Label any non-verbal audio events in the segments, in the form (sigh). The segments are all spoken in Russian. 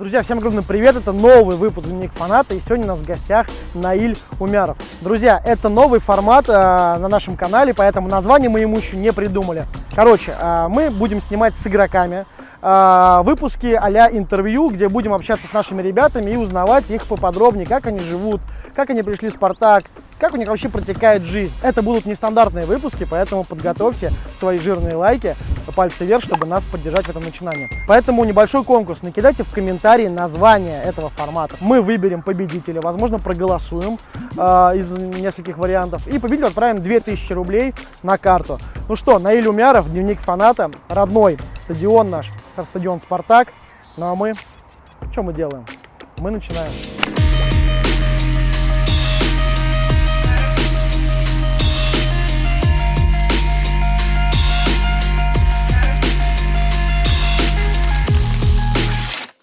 Друзья, всем огромный привет! Это новый выпуск «Дневник фаната» и сегодня у нас в гостях Наиль Умяров. Друзья, это новый формат э, на нашем канале, поэтому название мы ему еще не придумали. Короче, э, мы будем снимать с игроками э, выпуски а интервью, где будем общаться с нашими ребятами и узнавать их поподробнее, как они живут, как они пришли в «Спартак», как у них вообще протекает жизнь. Это будут нестандартные выпуски, поэтому подготовьте свои жирные лайки, пальцы вверх, чтобы нас поддержать в этом начинании. Поэтому небольшой конкурс. Накидайте в комментарии название этого формата. Мы выберем победителя, возможно, проголосуем э, из нескольких вариантов. И победителю отправим 2000 рублей на карту. Ну что, Наиль Умяров, дневник фаната, родной стадион наш, стадион «Спартак». Ну а мы, что мы делаем? Мы начинаем.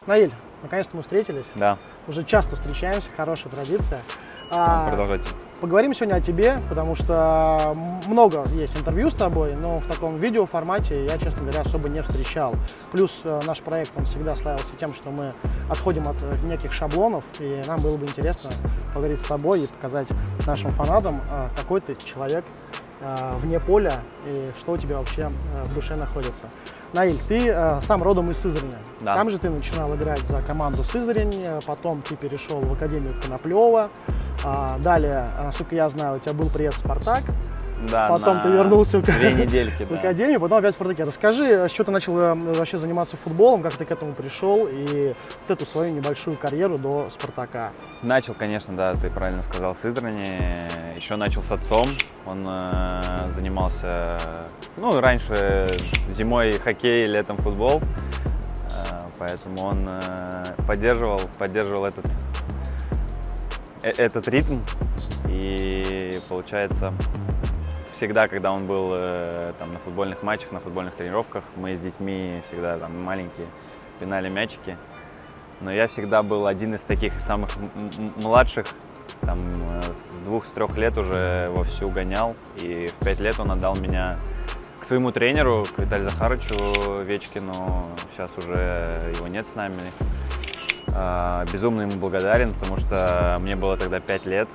Наиль, наконец-то мы встретились. Да. Уже часто встречаемся, хорошая традиция. А, Продолжайте. Поговорим сегодня о тебе, потому что много есть интервью с тобой, но в таком видеоформате я, честно говоря, особо не встречал. Плюс э, наш проект, он всегда славился тем, что мы отходим от э, неких шаблонов, и нам было бы интересно поговорить с тобой и показать нашим фанатам, э, какой ты человек вне поля и что у тебя вообще в душе находится. Наиль, ты э, сам родом из Сызрани. Да. Там же ты начинал играть за команду Сызрань, потом ты перешел в Академию Коноплева. А, далее, насколько я знаю, у тебя был приезд в «Спартак». Да, потом ты вернулся в, две недельки, (laughs) в академию, потом опять в «Спартаке». Расскажи, с чего ты начал э, вообще заниматься футболом, как ты к этому пришел и вот эту свою небольшую карьеру до «Спартака». Начал, конечно, да, ты правильно сказал, в Сызрани. Еще начал с отцом. Он э, занимался, ну, раньше зимой хоккей, летом футбол. Э, поэтому он э, поддерживал, поддерживал этот, э, этот ритм. И получается, всегда, когда он был э, там, на футбольных матчах, на футбольных тренировках, мы с детьми всегда там маленькие пинали мячики. Но я всегда был один из таких самых младших, там, э, с двух-с трех лет уже вовсю гонял. И в пять лет он отдал меня к своему тренеру, к Виталию Захаровичу Вечкину. Сейчас уже его нет с нами. А, безумно ему благодарен, потому что мне было тогда пять лет,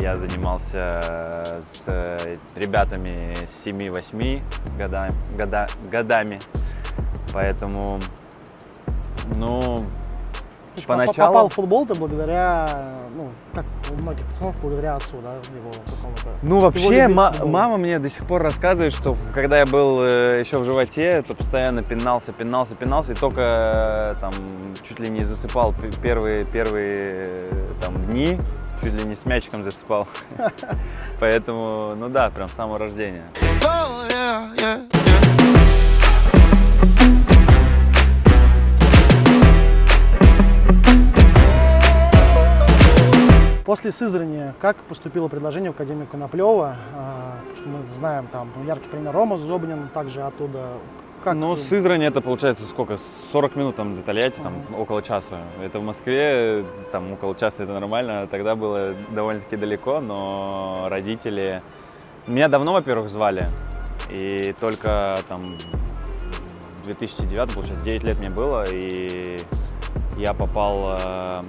я занимался с ребятами 7-8 года, года, годами, поэтому, ну, Поначалу... Попал в футбол ты благодаря, ну, как у многих пацанов, благодаря отцу, да, его какому-то... Ну, вообще, мама мне до сих пор рассказывает, что когда я был э, еще в животе, то постоянно пинался, пинался, пинался, и только э, там чуть ли не засыпал первые, первые э, там дни, чуть ли не с мячиком засыпал. (laughs) Поэтому, ну да, прям с самого рождения. После Сызрани, как поступило предложение в Академию Коноплева? А, что мы знаем, там яркий пример Рома Зобнин, также оттуда как? Ну, Сызрань это получается сколько? 40 минут там до Тольятти, там ага. около часа. Это в Москве, там около часа это нормально. Тогда было довольно-таки далеко, но родители... Меня давно, во-первых, звали. И только там в 2009, получается, 9 лет мне было, и я попал э,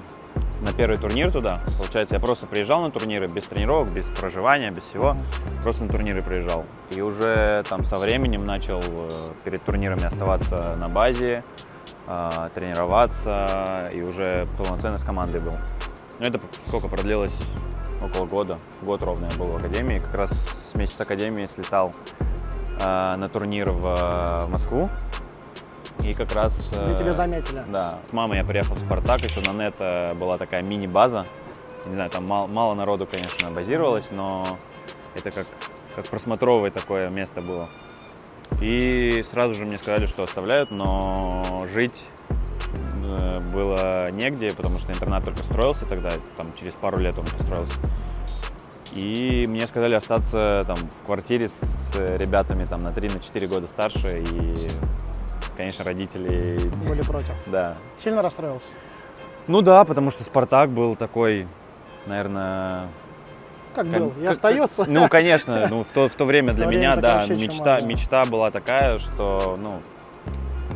на первый турнир туда. Получается, я просто приезжал на турниры без тренировок, без проживания, без всего. Просто на турниры приезжал. И уже там со временем начал э, перед турнирами оставаться на базе, э, тренироваться и уже полноценно с командой был. Но это сколько продлилось? Около года. Год ровно я был в академии. Как раз с месяца академии слетал э, на турнир в Москву и как раз... Где тебя заметили. Да. С мамой я приехал в «Спартак», еще на НЕТ была такая мини-база. Не знаю, там мало, мало народу, конечно, базировалось, но это как, как просмотровое такое место было. И сразу же мне сказали, что оставляют, но жить э, было негде, потому что интернат только строился тогда, там через пару лет он построился. И мне сказали остаться там в квартире с ребятами там на 3-4 года старше и конечно, родители... Были против? Да. Сильно расстроился? Ну да, потому что «Спартак» был такой, наверное... Как был? И как, остается? Ну, конечно, ну, в, то, в то время для меня, да, мечта, мечта была такая, что, ну,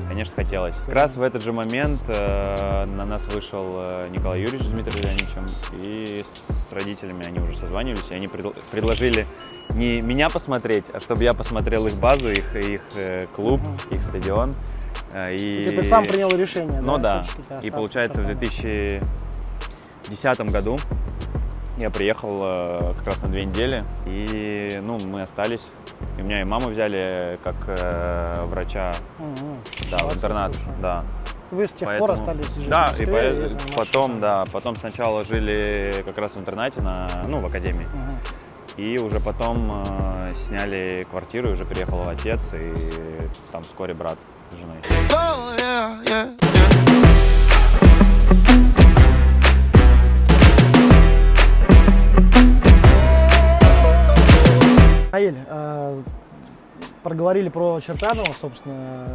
конечно, хотелось. Как раз в этот же момент э, на нас вышел э, Николай Юрьевич с Дмитрием Леонидовичем, и с родителями они уже созванивались, и они пред, предложили не меня посмотреть, а чтобы я посмотрел их базу, их, их э, клуб, их стадион. Э, и... Ты сам принял решение, Ну да, да. и получается в 2010 году я приехал э, как раз на две недели, и ну, мы остались. И меня и маму взяли как э, врача угу. да, в интернат. Да. Вы с тех Поэтому, пор остались жить да? И, и потом, да, потом сначала жили как раз в интернате, на, ну, в академии. Угу. И уже потом э, сняли квартиру, уже переехал отец, и там вскоре брат с женой. Oh. Наиль, э, проговорили про Чертанова, собственно.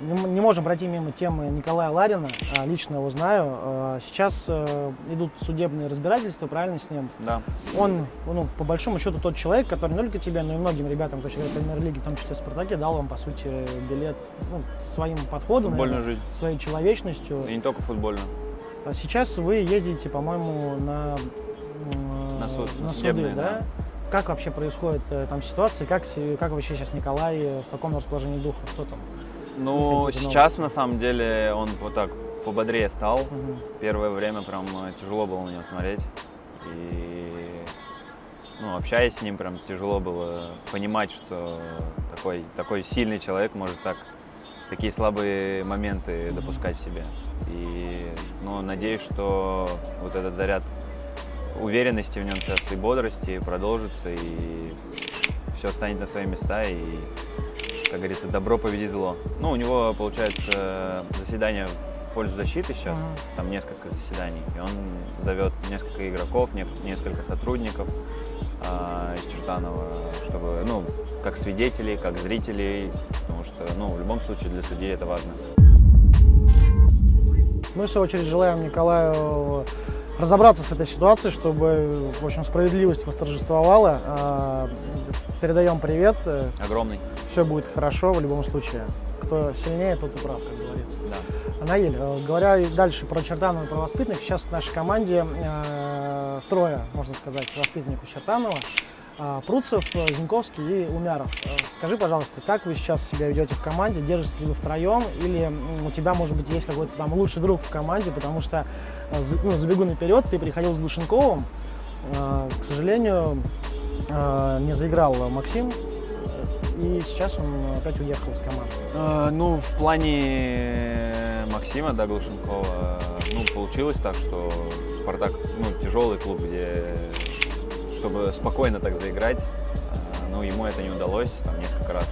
Не, можем пройти мимо темы Николая Ларина, э, лично его знаю. Э, сейчас э, идут судебные разбирательства, правильно, с ним? Да. Он, ну, по большому счету, тот человек, который не только тебе, но и многим ребятам, кто играет в премьер-лиге, в том числе в «Спартаке», дал вам, по сути, билет ну, своим подходом, наверное, жизнь. своей человечностью. И не только футбольную. А сейчас вы ездите, по-моему, на, на, суд, на суды, да? да? Как вообще происходит э, там ситуация? Как, как вообще сейчас Николай, э, в каком расположении духа? Что там? Ну, сейчас на самом деле он вот так пободрее стал. Угу. Первое время прям э, тяжело было на него смотреть. И ну, общаясь с ним, прям тяжело было понимать, что такой, такой сильный человек может так такие слабые моменты допускать в себе. И ну, надеюсь, что вот этот заряд уверенности в нем сейчас и бодрости продолжится, и все станет на свои места, и, как говорится, добро победит зло. Ну, у него, получается, заседание в пользу защиты сейчас, uh-huh. там несколько заседаний, и он зовет несколько игроков, несколько сотрудников а, из Чертанова, чтобы, ну, как свидетелей, как зрителей, потому что, ну, в любом случае для судей это важно. Мы, в свою очередь, желаем Николаю разобраться с этой ситуацией, чтобы, в общем, справедливость восторжествовала. А, передаем привет. Огромный. Все будет хорошо в любом случае. Кто сильнее, тот и прав, как говорится. Да. Наиль, э, говоря дальше про Чертанова и про воспитанных, сейчас в нашей команде э, трое, можно сказать, воспитанников Чертанова. А, Пруцев, Зинковский и Умяров. Э, скажи, пожалуйста, как вы сейчас себя ведете в команде? Держитесь ли вы втроем? Или у тебя, может быть, есть какой-то там лучший друг в команде? Потому что, э, ну, забегу наперед, ты приходил с Глушенковым. Э, к сожалению, не заиграл Максим. И сейчас он опять уехал с команды. Ну, в плане Максима, да, Глушенкова, ну, получилось так, что Спартак, ну, тяжелый клуб, где чтобы спокойно так заиграть. А, но ему это не удалось, там несколько раз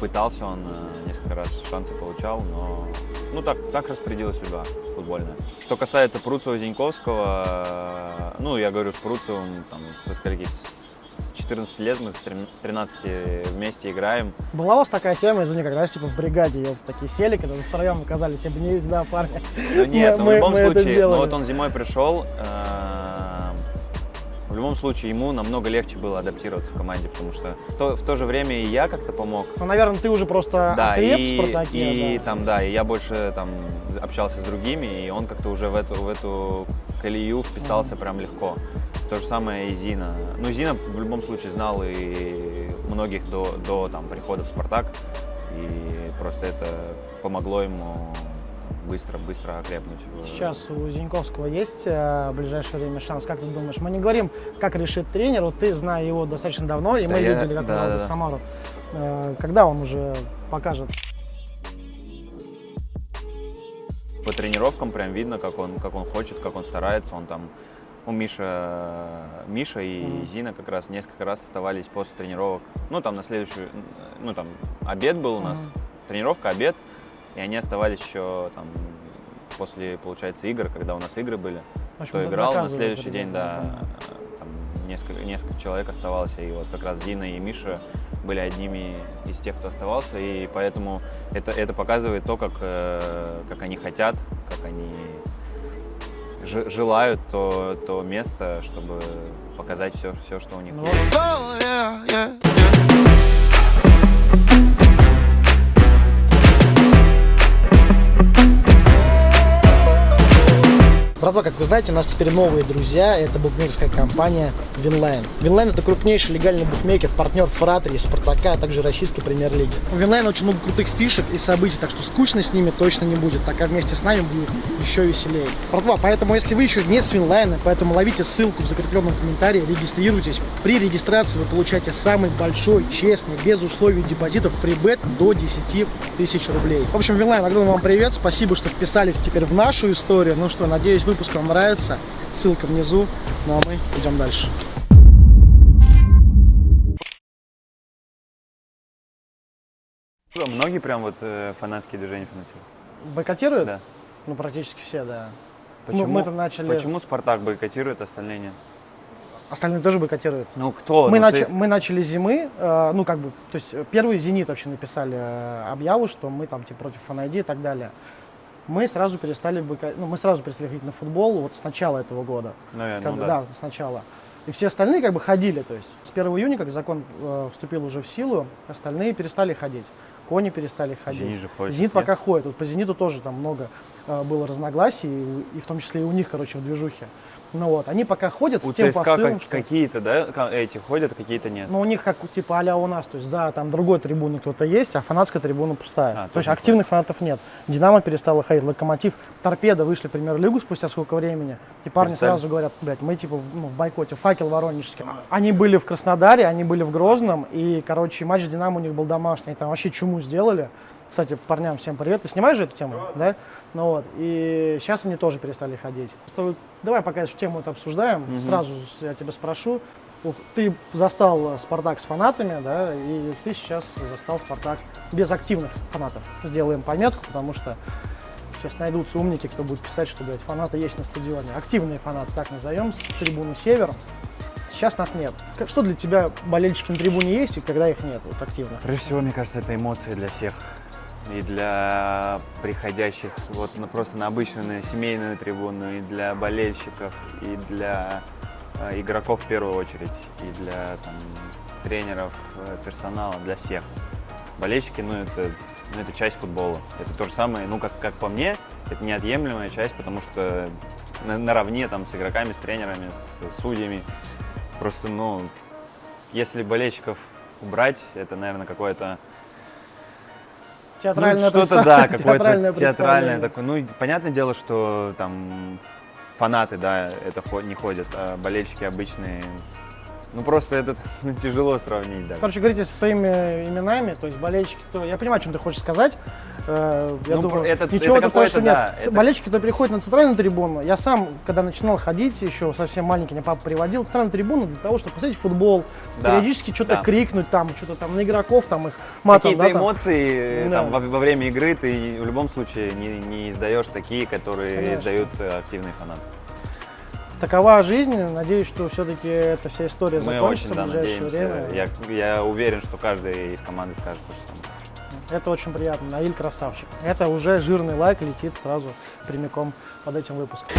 пытался он, а, несколько раз шансы получал, но ну так, так распорядилась судьба футбольная. Что касается Пруцева-Зиньковского, ну я говорю с Пруцевым там, со скольки, с 14 лет мы с 13 вместе играем. Была у вас такая тема, извини, когда типа в бригаде ее такие сели, когда вы втроем оказались, обнялись, да, парни? Ну нет, мы, ну, в любом мы случае, ну вот он зимой пришел, э любом случае ему намного легче было адаптироваться в команде, потому что в то, в то же время и я как-то помог. Ну, наверное, ты уже просто да, и, в Спартаке. И да. там, да, и я больше там общался с другими, и он как-то уже в эту, в эту колею вписался mm-hmm. прям легко. То же самое и Зина. Ну, Зина в любом случае знал и многих до, до там, прихода в Спартак, и просто это помогло ему быстро-быстро окрепнуть. Сейчас у Зиньковского есть э, в ближайшее время шанс, как ты думаешь? Мы не говорим, как решит тренер, вот ты, зная его достаточно давно, и да мы я... видели, как да, он да, за да. Самару. Э, когда он уже покажет? По тренировкам прям видно, как он, как он хочет, как он старается, он там у Миша, Миша и. Зина как раз несколько раз оставались после тренировок. Ну, там на следующую, ну, там обед был у нас, тренировка, обед, и они оставались еще там после, получается, игр, когда у нас игры были. Общем, кто играл на следующий день, да, там несколько, несколько человек оставалось, и вот как раз Дина и Миша были одними из тех, кто оставался, и поэтому это, это показывает то, как, э, как они хотят, как они желают то, то место, чтобы показать все, все что у них ну, есть. Братва, как вы знаете, у нас теперь новые друзья. Это букмекерская компания Winline. Winline это крупнейший легальный букмекер, партнер Фратри, Спартака, а также российской премьер-лиги. У Winline очень много крутых фишек и событий, так что скучно с ними точно не будет, так как вместе с нами будет еще веселее. Братва, поэтому если вы еще не с Winline, поэтому ловите ссылку в закрепленном комментарии, регистрируйтесь. При регистрации вы получаете самый большой, честный, без условий депозитов фрибет до 10 тысяч рублей. В общем, Winline, огромный вам привет, спасибо, что вписались теперь в нашу историю. Ну что, надеюсь, выпуск вам нравится. Ссылка внизу. Ну а мы идем дальше. Многие прям вот э, фанатские движения фанатеют? Бойкотируют? Да. Ну, практически все, да. Почему, мы-то начали Почему Спартак бойкотирует, остальные нет? Остальные тоже бойкотируют. Ну кто? Мы, Ну, нач- ЦСКА. мы начали зимы, э, ну как бы, то есть э, первый «Зенит» вообще написали э, объяву, что мы там типа против ФНИД и так далее. Мы сразу перестали бойко- ну мы сразу перестали ходить на футбол вот с начала этого года. Наверное, Как ну бы, да. да, сначала. И все остальные как бы ходили, то есть с 1 июня, как закон э, вступил уже в силу, остальные перестали ходить. Кони перестали ходить. «Зенит» же ходит «Зенит» нет? пока ходит. Вот по «Зениту» тоже там много э, было разногласий, и, и в том числе и у них, короче, в движухе. Ну вот, они пока ходят У с тем ЦСКА посылом, как- что... какие-то, да, эти ходят, какие-то нет. Ну, у них как типа а у нас, то есть за там другой трибуны кто-то есть, а фанатская трибуна пустая. А, то есть активных фанатов нет. Динамо перестала ходить, Локомотив, Торпеда вышли в премьер-лигу спустя сколько времени. И парни Представь. сразу говорят, блядь, мы типа в, ну, в бойкоте, факел воронежский. Они были в Краснодаре, они были в Грозном, и, короче, матч с Динамо у них был домашний, там вообще чуму сделали. Кстати, парням всем привет. Ты снимаешь же эту тему, да? Ну вот, и сейчас они тоже перестали ходить. Давай пока эту тему это обсуждаем, сразу я тебя спрошу. Ты застал Спартак с фанатами, да, и ты сейчас застал Спартак без активных фанатов. Сделаем пометку, потому что сейчас найдутся умники, кто будет писать, что, блядь, фанаты есть на стадионе. Активные фанаты, так назовем, с трибуны «Север». Сейчас нас нет. Что для тебя болельщики на трибуне есть и когда их нет, вот активных? Прежде всего, мне кажется, это эмоции для всех. И для приходящих вот на, просто на обычную, на семейную трибуну, и для болельщиков, и для э, игроков в первую очередь, и для там, тренеров, э, персонала, для всех. Болельщики, ну это, ну, это часть футбола. Это то же самое, ну как, как по мне, это неотъемлемая часть, потому что на- наравне там с игроками, с тренерами, с судьями. Просто, ну, если болельщиков убрать, это, наверное, какое-то ну, Театральное что-то, да, какое-то театральное такое. Ну, понятное дело, что там фанаты, да, это не ходят, а болельщики обычные. Ну, просто это ну, (laughs) тяжело сравнить, да. Короче, говорите со своими именами, то есть болельщики, кто... Я понимаю, о чем ты хочешь сказать. Э, Я Ну, думаю, это- ничего это такого, что нет. да, С- это- Болельщики, кто переходит на центральную трибуну, я сам, когда начинал ходить, еще совсем маленький, меня папа приводил, центральную трибуну для того, чтобы посмотреть футбол, Да, периодически что-то да. крикнуть там, что-то там на игроков, там их матом, Какие-то да, эмоции Да. там, во, во время игры ты в любом случае не, не издаешь такие, которые Конечно. издают э, активные фанаты. Такова жизнь. Надеюсь, что все-таки эта вся история Мы закончится очень да, в ближайшее надеемся. время. Я, я уверен, что каждый из команды скажет то же самое. Это очень приятно. Наиль красавчик. Это уже жирный лайк летит сразу прямиком под этим выпуском.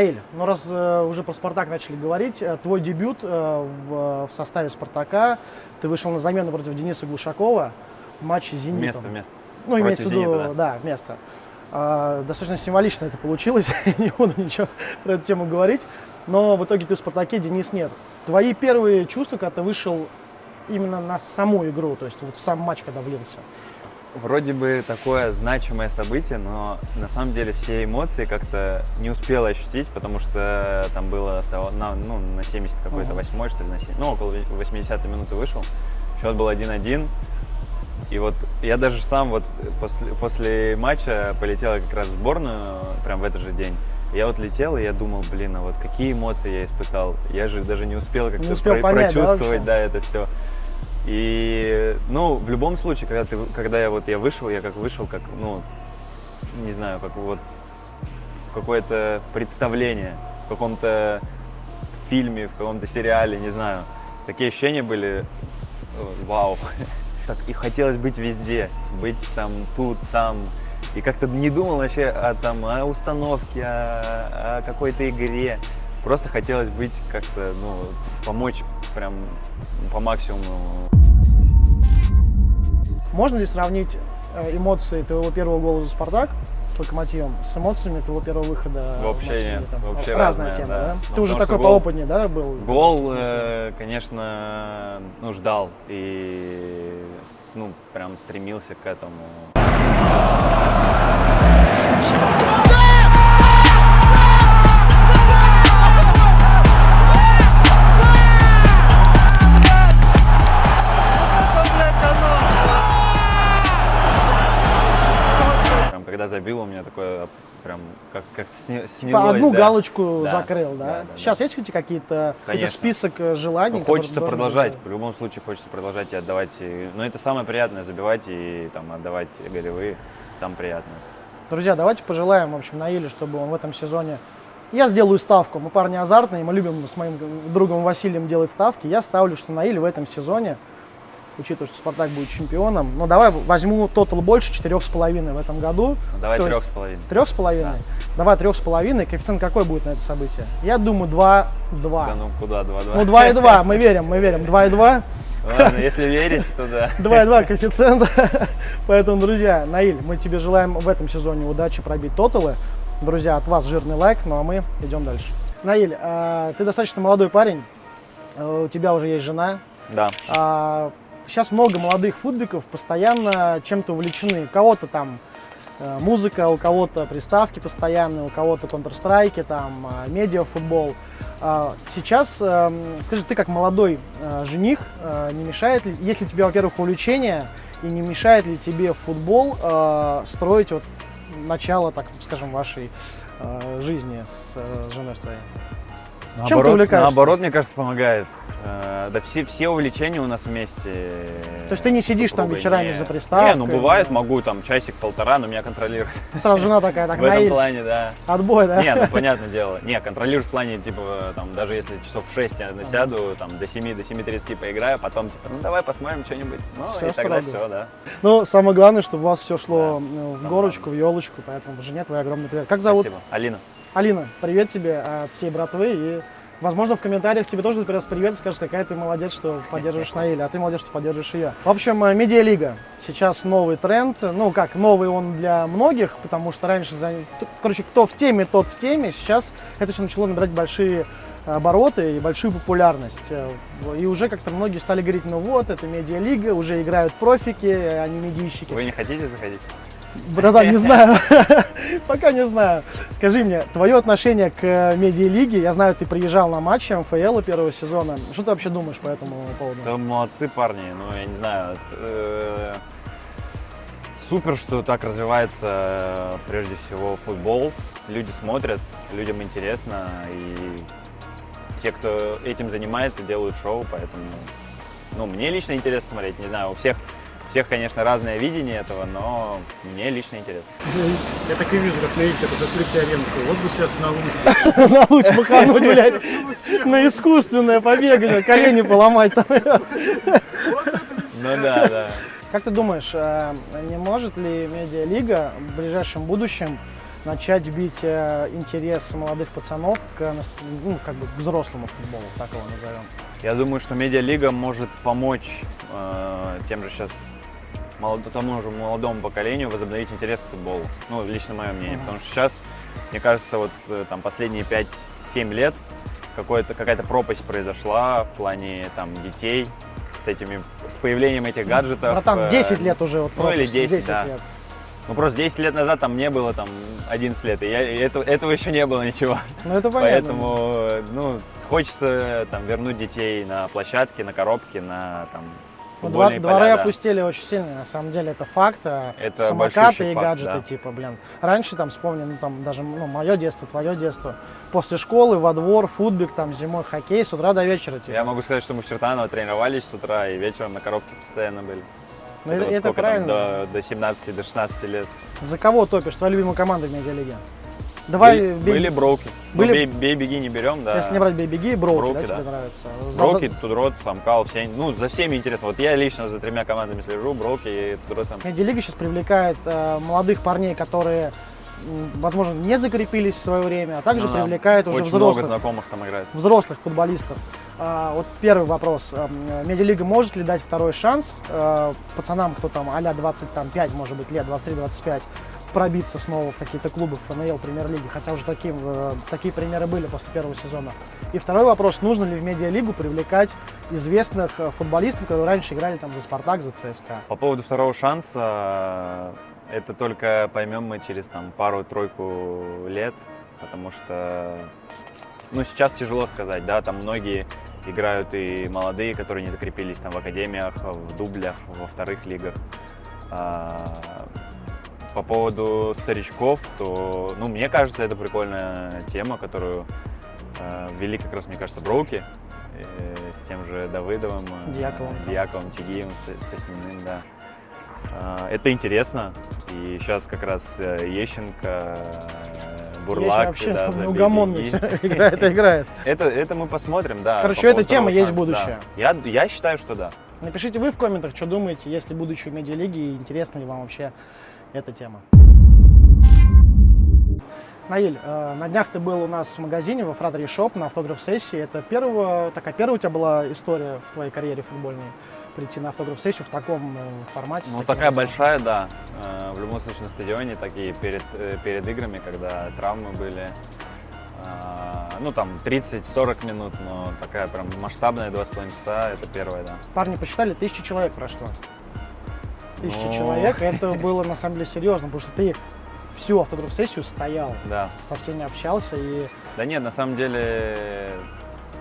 Наиль, ну раз э, уже про Спартак начали говорить, э, твой дебют э, в, в составе Спартака, ты вышел на замену против Дениса Глушакова в матче с Зенитом. Вместо, вместо. Ну, имеется в Против виду, «Зенита», да, вместо. А, достаточно символично это получилось, (laughs) не буду ничего про эту тему говорить, но в итоге ты в Спартаке, Денис нет. Твои первые чувства, когда ты вышел именно на саму игру, то есть вот в сам матч, когда влился? Вроде бы такое значимое событие, но на самом деле все эмоции как-то не успел ощутить, потому что там было на, ну, на 70 какой-то, восьмой, что ли, на 7, ну, около 80 минуты вышел. Счет был 1-1. И вот я даже сам вот после, после матча полетел как раз в сборную, прям в этот же день. Я вот летел, и я думал, блин, а вот какие эмоции я испытал. Я же даже не успел как-то про- понять, да, прочувствовать, вообще? да, это все. И, ну, в любом случае, когда, ты, когда я вот я вышел, я как вышел, как, ну, не знаю, как вот в какое-то представление, в каком-то фильме, в каком-то сериале, не знаю. Такие ощущения были, э, вау. (laughs) Так, и хотелось быть везде, быть там, тут, там. И как-то не думал вообще о, там, о установке, о, о какой-то игре. Просто хотелось быть как-то, ну, помочь прям по максимуму. Можно ли сравнить э, эмоции твоего первого гола за «Спартак» с «Локомотивом» с эмоциями твоего первого выхода? Вообще нет, там? вообще Разная разное, тема, да. да? Ну, Ты уже такой гол- поопытнее, да, был? Гол, э, конечно, ну, ждал и, ну, прям стремился к этому. Когда забил, у меня такое прям как как-то сни- снялось. По одну да. галочку Да, закрыл, да? да, да, Сейчас есть у тебя какие-то какой-то Конечно. список э, желаний? Ну, которые хочется продолжать, быть? в любом случае хочется продолжать и отдавать. И, ну, это самое приятное, забивать и там отдавать голевые, самое приятное. Друзья, давайте пожелаем, в общем, Наиле, чтобы он в этом сезоне... Я сделаю ставку. Мы парни азартные, мы любим с моим другом Василием делать ставки. Я ставлю, что Наиль в этом сезоне, учитывая, что Спартак будет чемпионом, ну давай возьму тотал больше, четырех с половиной в этом году. Давай есть с половиной. Трех с половиной? Давай трех с половиной. Коэффициент какой будет на это событие? Я думаю, 2-2. Да ну куда, два-два. Ну, 2,2, мы верим, мы верим. 2,2. Ладно, если верить, то да. 2,2 коэффициент. (laughs) Поэтому, друзья, Наиль, мы тебе желаем в этом сезоне удачи пробить тоталы. Друзья, от вас жирный лайк, ну а мы идем дальше. Наиль, а, ты достаточно молодой парень, а, у тебя уже есть жена. Да. Сейчас много молодых футбиков постоянно чем-то увлечены. У кого-то там э, музыка, у кого-то приставки постоянные, у кого-то Counter-Strike, там, а, медиафутбол. А, Сейчас, эм, скажи, ты как молодой э, жених, э, не мешает ли, есть ли у тебя, во-первых, увлечение, и не мешает ли тебе футбол э, строить вот начало, так скажем, вашей э, жизни с э, женой своей? Чем ты Наоборот, увлекаешься? наоборот, мне кажется, помогает. Э, Да все, все увлечения у нас вместе. То есть ты не сидишь там вечерами не. за приставкой? Не, ну бывает, могу там часик-полтора, но меня контролируют. Сразу жена такая, так, (laughs) В этом плане, да. отбой, да? Не, ну (laughs) понятное дело. Не, контролируешь в плане, типа, там, даже если часов в 6 я насяду, там, до 7, до 7.30 поиграю, потом, типа, ну давай посмотрим что-нибудь. Ну, Всё и тогда все, да. Ну, самое главное, чтобы у вас все шло Да, в горочку, в елочку, поэтому жене твой огромный привет. Как зовут? Спасибо. Алина. Алина, привет тебе от всей братвы и Возможно, в комментариях тебе тоже передаст привет и скажет, какая ты молодец, что поддерживаешь Наиля, а ты молодец, что поддерживаешь ее. В общем, э, медиалига. Сейчас новый тренд. Ну, как, новый он для многих, потому что раньше, за... короче, кто в теме, тот в теме. Сейчас это все начало набирать большие обороты и большую популярность. Э, И уже как-то многие стали говорить, ну вот, это медиалига, уже играют профики, а не медийщики. Вы не хотите заходить? Братан, не (laughs) знаю. (laughs) Пока не знаю. Скажи мне, твое отношение к э, медиалиге, я знаю, ты приезжал на матчи МФЛ первого сезона. Что ты вообще думаешь по этому поводу? Да молодцы парни, ну я не знаю. э, Супер, что так развивается э, прежде всего футбол. Люди смотрят, людям интересно, и те, кто этим занимается, делают шоу, поэтому ну, мне лично интересно смотреть. Не знаю, у всех, всех, конечно, разное видение этого, но мне лично интересно. Я так и вижу, как Наиль это закрыть аренку. Вот бы сейчас на улице. (laughs) На луч махануть, блядь. На искусственное побегание, колени поломать там. Ну да, да. Как ты думаешь, э, не может ли медиалига в ближайшем будущем начать бить э, интерес молодых пацанов к, ну, как бы к взрослому футболу, так его назовем? Я думаю, что медиалига может помочь э, тем же сейчас тому же молодому поколению возобновить интерес к футболу. Ну, лично мое мнение. Мгм. Потому что сейчас, мне кажется, вот э, там последние 5-7 лет какая-то пропасть произошла в плане там детей с этими, с появлением этих гаджетов. Братан, э, 10 лет уже вот ну, или пропуск, 10, да. лет. Ну, просто 10 лет назад там не было там 11 лет, и, я, и это- этого еще не было ничего. Ну это понятно. Поэтому, э, ну, хочется там вернуть детей на площадки, на коробки, на там футбольные двор- дворы поля, да. опустили очень сильно, на самом деле это факт. а Это Самокаты и факт, гаджеты, да. типа, блин. Раньше там вспомни, ну там даже ну, мое детство, твое детство. После школы во двор, футбик, там зимой хоккей с утра до вечера. Типа. Я могу сказать, что мы в Чертаново тренировались с утра и вечером на коробке постоянно были. Ну, Это это, вот это сколько правильно. там, до, до 17, до 16 лет. За кого топишь? Твоя любимая команда в медиалиге? Давай, были, бей- были броуки. Были- Ну, бей, бей, беги не берем, да. если не брать бей-беги, броуки, Броуки, да, тебе да. нравится? За- Броуки, Тудрот, Самкал, все, ну, за всеми интересно. Вот я лично за тремя командами слежу, Броуки и Тудрот, Самкал. Медиалига сейчас привлекает э, молодых парней, которые возможно, не закрепились в свое время, а также Ну да. привлекает уже Очень много взрослых, знакомых там играет. взрослых футболистов. А, вот первый вопрос. Эм, Медиалига может ли дать второй шанс э, пацанам, кто там а-ля 25, может быть, лет, 23-25, пробиться снова в какие-то клубы в ФНЛ, премьер-лиги, хотя уже таким, э, такие примеры были после первого сезона. И второй вопрос, нужно ли в медиалигу привлекать известных э, футболистов, которые раньше играли там за Спартак, за ЦСКА? По поводу второго шанса, это только поймем мы через там пару-тройку лет, потому что, ну, сейчас тяжело сказать, да, там многие играют и молодые, которые не закрепились там в академиях, в дублях, во вторых лигах. По поводу старичков, то, ну, мне кажется, это прикольная тема, которую э, ввели как раз, мне кажется, Броуки э, с тем же Давыдовым, э, Дьяковым. Дьяковым, Тигиевым, С- Сосиным, да. А, Это интересно, и сейчас как раз э, Ещенко, э, Бурлак, вообще да, (laughs) забили. неугомонный И- (laughs) играет, играет. (laughs) Это, это мы посмотрим, да. Короче, темы второго есть будущее. Я, я считаю, что да. Напишите вы в комментах, что думаете, есть ли будущее медиалиги и интересна ли вам вообще эта тема. Наиль, э, на днях ты был у нас в магазине во Фратере Шоп на автограф-сессии. Это первого, такая первая у тебя была история в твоей карьере футбольной? Прийти на автограф-сессию в таком э, формате? Ну, такая объемом? большая, да. Э, В любом случае на стадионе, такие перед, перед играми, когда травмы были. Ну, там 30-40 минут, но такая прям масштабная 2,5 часа, это первое, да. Парни посчитали, тысяча человек прошло. Тысяча Ну. человек, это было на самом деле серьезно, потому что ты всю автограф-сессию стоял, Да. со всеми общался и Да нет, на самом деле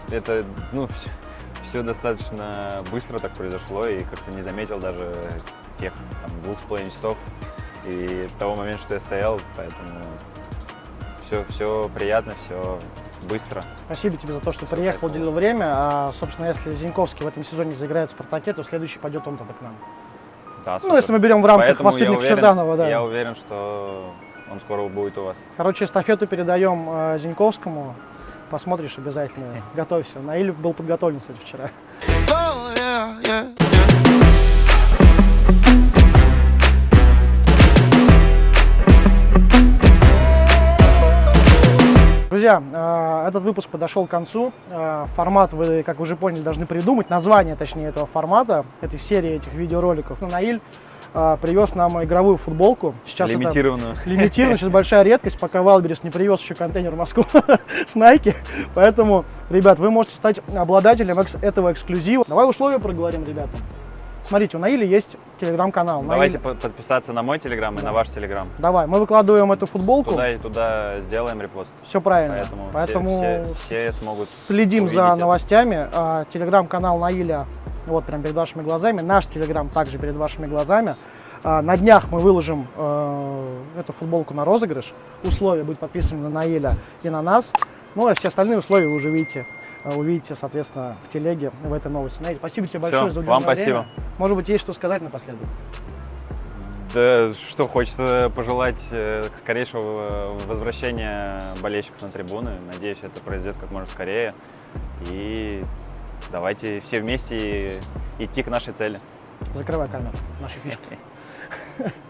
это, ну, все, достаточно быстро так произошло, и как-то не заметил даже тех там, двух с половиной часов и того момента, что я стоял, поэтому все, все приятно, все быстро. Спасибо тебе за то, что приехал, кайфово. уделил время. А, собственно, если Зиньковский в этом сезоне заиграет в «Спартаке», то следующий пойдет он тогда к нам. Да, Ну, если мы берем в рамках Поэтому уверен- Черданова, да. Я уверен, что он скоро будет у вас. Короче, эстафету передаем э, Зиньковскому. Посмотришь обязательно. Готовься. Наиль был подготовлен, кстати, вчера. Oh, yeah, yeah, yeah. Друзья, э, этот выпуск подошел к концу. Э, Формат вы, как уже поняли, должны придумать. Название, точнее, этого формата, этой серии этих видеороликов. Ну, Наиль э, привез нам игровую футболку. Сейчас это Лимитированную. сейчас большая редкость, пока Wildberries не привез еще контейнер в Москву (laughs) с Nike. Поэтому, ребят, вы можете стать обладателем этого эксклюзива. Давай условия проговорим, ребята. Смотрите, у Наиля есть телеграм-канал. Давайте Наиль- по- подписаться на мой телеграм и на ваш телеграм. Давай, мы выкладываем эту футболку. Туда и туда сделаем репост. Все правильно. Поэтому, все- Поэтому все, все смогут следим за это. новостями. А, Телеграм-канал Наиля вот прям перед вашими глазами. Наш телеграм также перед вашими глазами. А, На днях мы выложим э, эту футболку на розыгрыш. Условия быть подписаны на Наиля и на нас. Ну а все остальные условия вы уже видите, увидите, соответственно, в телеге в этой новости. Наиль, спасибо тебе большое за уделенное вам спасибо. время. Может быть, есть что сказать напоследок? Да, что хочется пожелать э, скорейшего э, возвращения болельщиков на трибуны. Надеюсь, это произойдет как можно скорее. И давайте все вместе идти к нашей цели. Закрывай камеру, наши фишки. (laughs)